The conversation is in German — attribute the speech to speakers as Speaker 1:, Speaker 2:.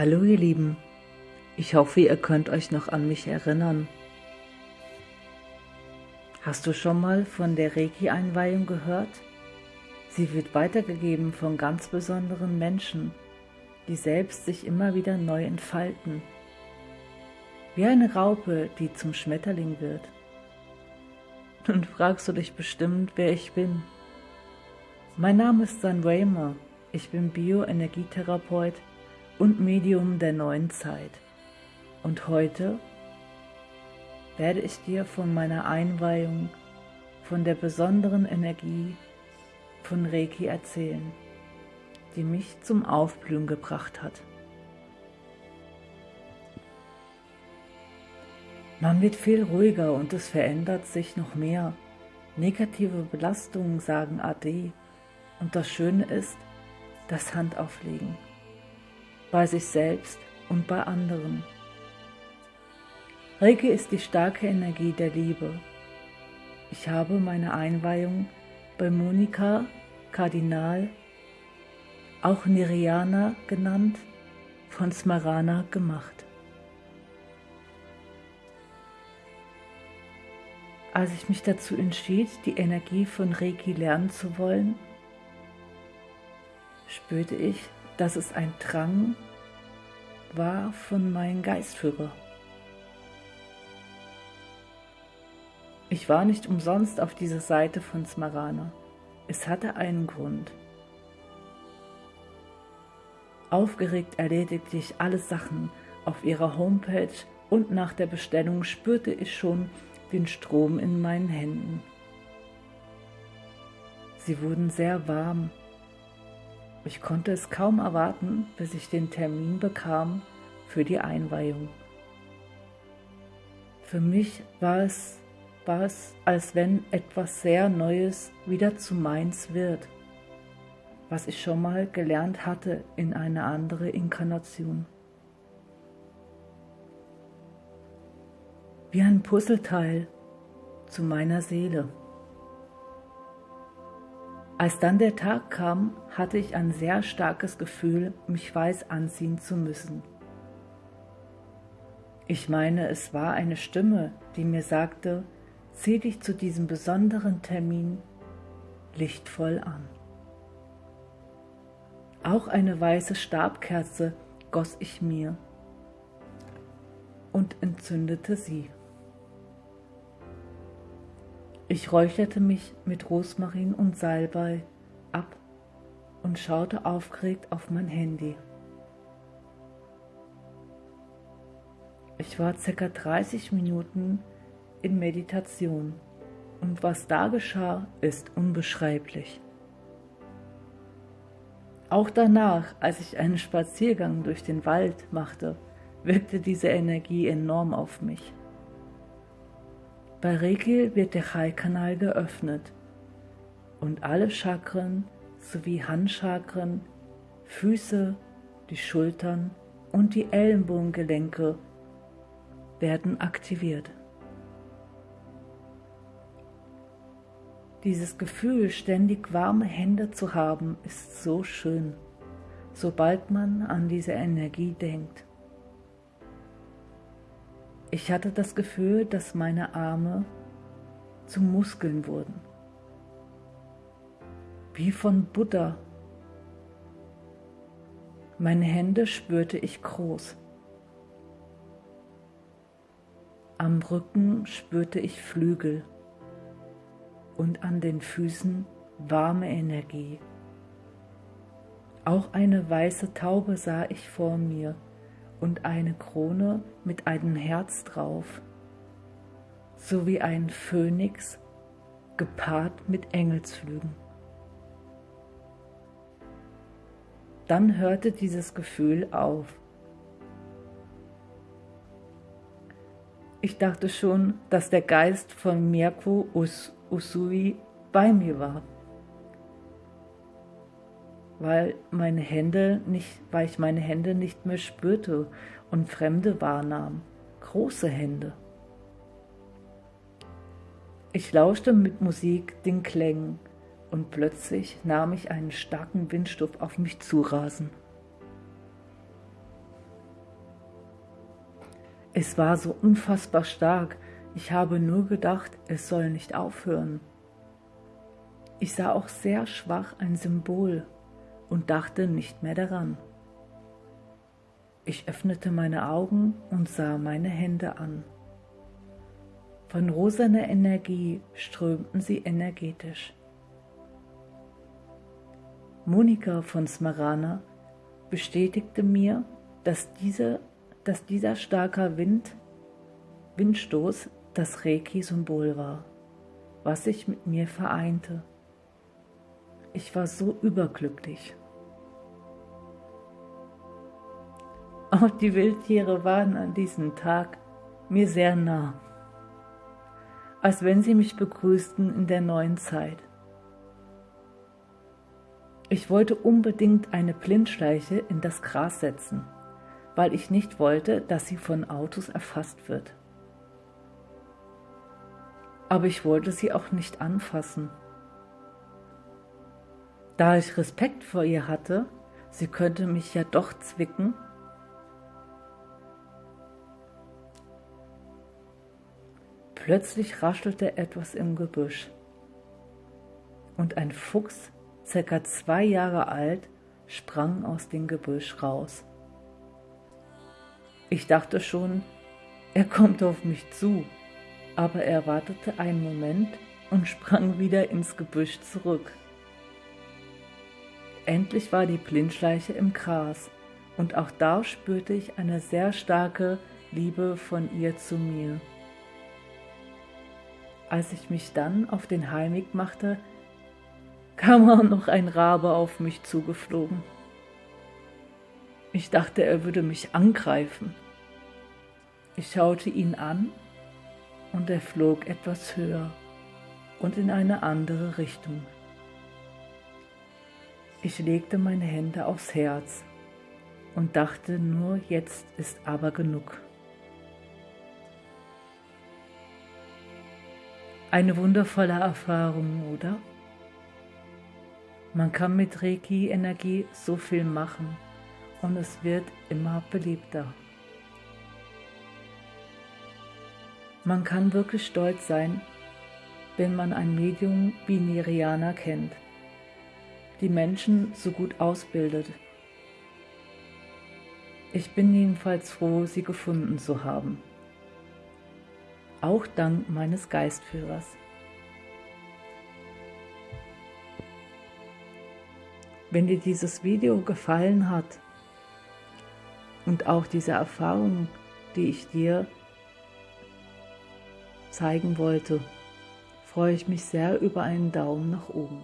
Speaker 1: Hallo ihr Lieben, ich hoffe, ihr könnt euch noch an mich erinnern. Hast du schon mal von der Reiki-Einweihung gehört? Sie wird weitergegeben von ganz besonderen Menschen, die selbst sich immer wieder neu entfalten. Wie eine Raupe, die zum Schmetterling wird. Nun fragst du dich bestimmt, wer ich bin. Mein Name ist San Raymer, ich bin Bioenergietherapeut und Medium der neuen Zeit. Und heute werde ich dir von meiner Einweihung, von der besonderen Energie von Reiki erzählen, die mich zum Aufblühen gebracht hat. Man wird viel ruhiger und es verändert sich noch mehr. Negative Belastungen sagen Ade und das Schöne ist, das Handauflegen bei sich selbst und bei anderen. Reiki ist die starke Energie der Liebe. Ich habe meine Einweihung bei Monika Kardinal, auch Niriana genannt, von Smarana gemacht. Als ich mich dazu entschied, die Energie von Reiki lernen zu wollen, spürte ich, dass es ein Drang war von meinem Geistführer. Ich war nicht umsonst auf dieser Seite von Smarana. Es hatte einen Grund. Aufgeregt erledigte ich alle Sachen auf ihrer Homepage und nach der Bestellung spürte ich schon den Strom in meinen Händen. Sie wurden sehr warm ich konnte es kaum erwarten, bis ich den Termin bekam für die Einweihung. Für mich war es, war es, als wenn etwas sehr Neues wieder zu meins wird, was ich schon mal gelernt hatte in eine andere Inkarnation. Wie ein Puzzleteil zu meiner Seele. Als dann der Tag kam, hatte ich ein sehr starkes Gefühl, mich weiß anziehen zu müssen. Ich meine, es war eine Stimme, die mir sagte, zieh dich zu diesem besonderen Termin lichtvoll an. Auch eine weiße Stabkerze goss ich mir und entzündete sie. Ich räucherte mich mit Rosmarin und Salbei ab und schaute aufgeregt auf mein Handy. Ich war circa 30 Minuten in Meditation und was da geschah, ist unbeschreiblich. Auch danach, als ich einen Spaziergang durch den Wald machte, wirkte diese Energie enorm auf mich. Bei Reiki wird der Chai-Kanal geöffnet und alle Chakren sowie Handchakren, Füße, die Schultern und die Ellenbogengelenke werden aktiviert. Dieses Gefühl, ständig warme Hände zu haben, ist so schön, sobald man an diese Energie denkt. Ich hatte das Gefühl, dass meine Arme zu Muskeln wurden. Wie von Buddha. Meine Hände spürte ich groß. Am Rücken spürte ich Flügel und an den Füßen warme Energie. Auch eine weiße Taube sah ich vor mir und eine Krone mit einem Herz drauf, sowie ein Phönix gepaart mit Engelsflügen. Dann hörte dieses Gefühl auf. Ich dachte schon, dass der Geist von Mirko Us Usui bei mir war weil meine Hände nicht, weil ich meine Hände nicht mehr spürte und Fremde wahrnahm, große Hände. Ich lauschte mit Musik den Klängen und plötzlich nahm ich einen starken Windstoff auf mich zu rasen. Es war so unfassbar stark, ich habe nur gedacht, es soll nicht aufhören. Ich sah auch sehr schwach ein Symbol und dachte nicht mehr daran. Ich öffnete meine Augen und sah meine Hände an. Von rosaner Energie strömten sie energetisch. Monika von Smarana bestätigte mir, dass, diese, dass dieser starke Wind, Windstoß das Reiki-Symbol war, was sich mit mir vereinte. Ich war so überglücklich. Auch die Wildtiere waren an diesem Tag mir sehr nah, als wenn sie mich begrüßten in der neuen Zeit. Ich wollte unbedingt eine Blindschleiche in das Gras setzen, weil ich nicht wollte, dass sie von Autos erfasst wird. Aber ich wollte sie auch nicht anfassen. Da ich Respekt vor ihr hatte, sie könnte mich ja doch zwicken, Plötzlich raschelte etwas im Gebüsch und ein Fuchs circa zwei Jahre alt, sprang aus dem Gebüsch raus. Ich dachte schon, er kommt auf mich zu, aber er wartete einen Moment und sprang wieder ins Gebüsch zurück. Endlich war die Blindschleiche im Gras und auch da spürte ich eine sehr starke Liebe von ihr zu mir. Als ich mich dann auf den Heimweg machte, kam auch noch ein Rabe auf mich zugeflogen. Ich dachte, er würde mich angreifen. Ich schaute ihn an und er flog etwas höher und in eine andere Richtung. Ich legte meine Hände aufs Herz und dachte nur, jetzt ist aber genug. Eine wundervolle Erfahrung, oder? Man kann mit Reiki-Energie so viel machen und es wird immer beliebter. Man kann wirklich stolz sein, wenn man ein Medium wie Niriana kennt, die Menschen so gut ausbildet. Ich bin jedenfalls froh, sie gefunden zu haben. Auch dank meines Geistführers. Wenn dir dieses Video gefallen hat und auch diese Erfahrung, die ich dir zeigen wollte, freue ich mich sehr über einen Daumen nach oben.